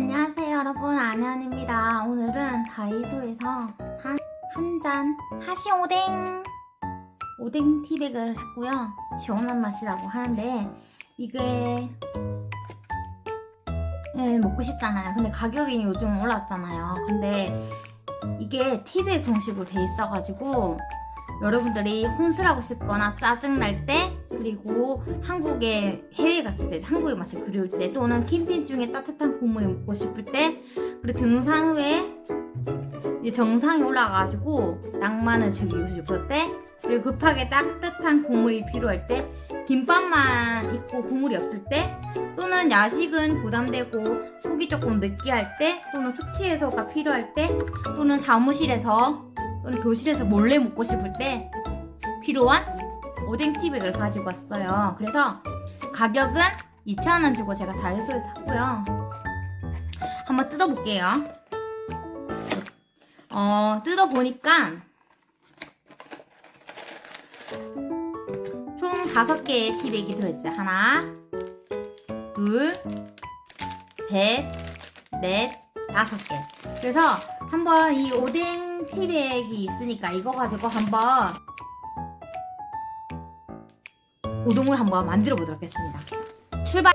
안녕하세요 여러분. 안현입니다. 오늘은 다이소에서 한한잔 하시 오뎅. 오뎅 티백을 샀고요. 시원한 맛이라고 하는데 이게 네, 먹고 싶잖아요. 근데 가격이 요즘 올랐잖아요. 근데 이게 티백 형식으로 돼 있어가지고 여러분들이 혼술하고 싶거나 짜증날 때 그리고 한국에 해외 갔을 때 한국의 맛이 그리울 때 또는 캠핑 중에 따뜻한 국물이 먹고 싶을 때 그리고 등산 후에 정상에 올라가가지고 낭만을 즐기고 싶을 때 그리고 급하게 따뜻한 국물이 필요할 때 김밥만 있고 국물이 없을 때 또는 야식은 부담되고 속이 조금 느끼할 때 또는 숙취 해소가 필요할 때 또는 사무실에서 또는 교실에서 몰래 먹고 싶을 때 필요한 오뎅 티백을 가지고 왔어요. 그래서 가격은 2,000원 주고 제가 다이소에서 샀고요. 한번 뜯어볼게요. 어, 뜯어보니까 총 5개의 티백이 들어있어요. 하나, 둘, 셋, 넷, 다섯 개. 그래서 한번 이 오뎅 티백이 있으니까 이거 가지고 한번 우동을 한번 만들어 보도록 하겠습니다. 출발!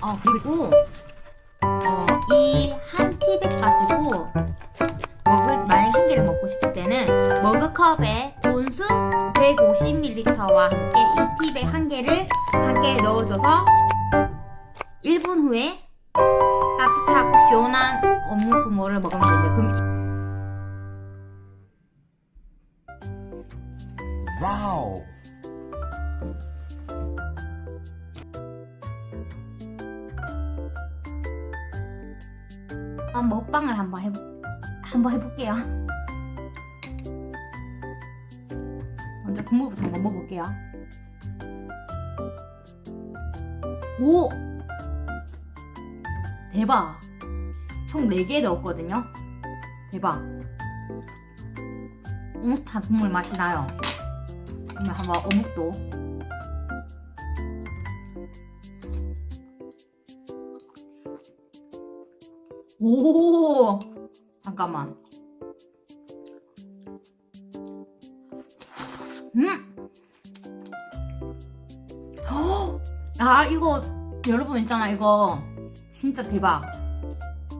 어 그리고 어, 이한 팁을 가지고 먹을 만약 한 개를 먹고 싶을 때는 머그컵에 온수 150ml와 함께 이 팁의 한 개를 밖에 넣어줘서 1분 후에 따뜻하고 시원한 어묵국물을 먹으면 됩니다. 아, 먹방을 한번 해보 한번 해볼게요. 먼저 국물부터 한번 먹어볼게요. 오! 대박! 총 4개 넣었거든요? 대박! 어묵탕 국물 맛이 나요. 그러면 한번 어묵도 오 잠깐만. 음! 헉! 아 이거 여러분 있잖아 이거. 진짜 대박.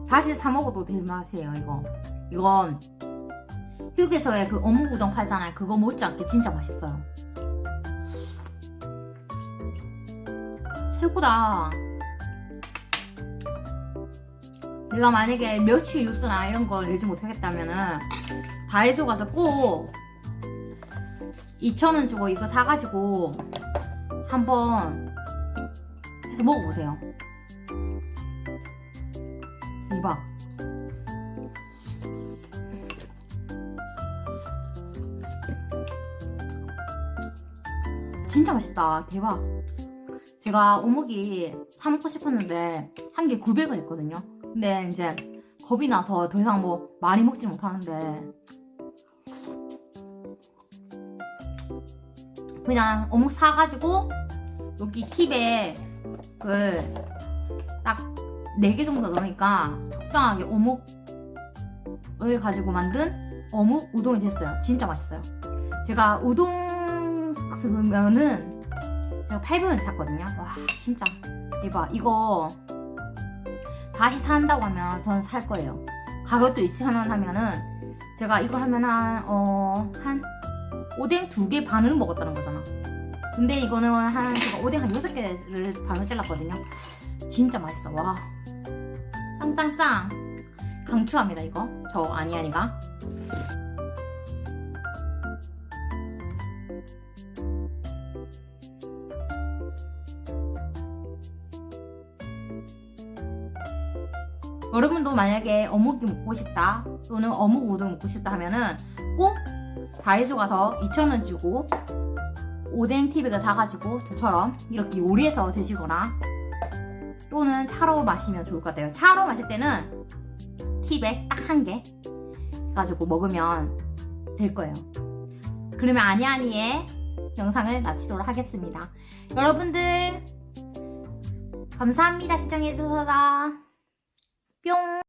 다시 사 먹어도 될 맛이에요 이거. 이건 휴게소에 그 어묵 우동 팔잖아요. 그거 못지않게 진짜 맛있어요. 최고다 내가 만약에 며칠 뉴스나 이런 걸 내지 못하겠다면은 다이소 가서 꼭 2,000원 주고 이거 사가지고 한번 해서 먹어보세요. 대박. 진짜 맛있다. 대박. 제가 어묵이 사 먹고 싶었는데 한 개 900원 있거든요. 근데 이제 겁이 나서 더 이상 뭐 많이 먹지 못하는데 그냥 어묵 사가지고 여기 팁에 그 딱 4개 정도 넣으니까 적당하게 어묵을 가지고 만든 어묵 우동이 됐어요. 진짜 맛있어요. 제가 우동 쓰면은 제가 800원 샀거든요. 와 진짜 대박. 이거 다시 산다고 하면 저는 살 거예요. 가격도 2,000원 하면은 제가 이걸 하면 한, 어, 한 오뎅 두 개 반을 먹었다는 거잖아. 근데 이거는 한, 제가 오뎅 한 6개를 반을 잘랐거든요. 진짜 맛있어. 와. 짱짱짱. 강추합니다, 이거. 저 아니아니가. 여러분도 만약에 어묵이 먹고 싶다 또는 어묵 우동 먹고 싶다 하면은 꼭 다이소 가서 2,000원 주고 오뎅 티백을 사가지고 저처럼 이렇게 요리해서 드시거나 또는 차로 마시면 좋을 것 같아요. 차로 마실 때는 티백 딱 한개 가지고 먹으면 될 거예요. 그러면 아니아니의 영상을 마치도록 하겠습니다. 여러분들 감사합니다. 시청해주셔서 뿅